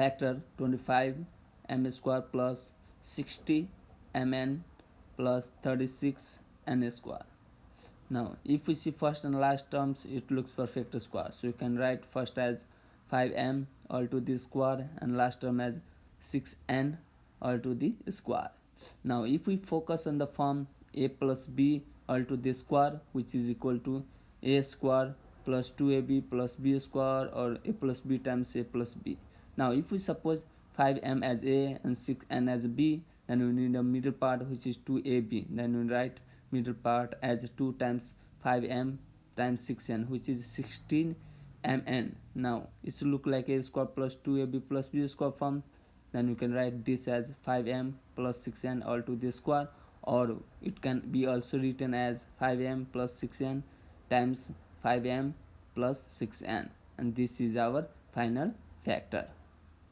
factor 25 m square plus 60 mn plus 36 n square. Now if we see first and last terms it looks perfect square. So you can write first as 5m all to the square and last term as 6n all to the square. Now if we focus on the form a plus b all to the square which is equal to a square plus 2ab plus b square or a plus b times a plus b now if we suppose 5m as a and 6n as b then we need a middle part which is 2ab then we write middle part as 2 times 5m times 6n which is 16 mn now it look like a square plus 2ab plus b square form. Then you can write this as 5m plus 6n all to the square or it can be also written as 5m plus 6n times 5m plus 6n and this is our final factor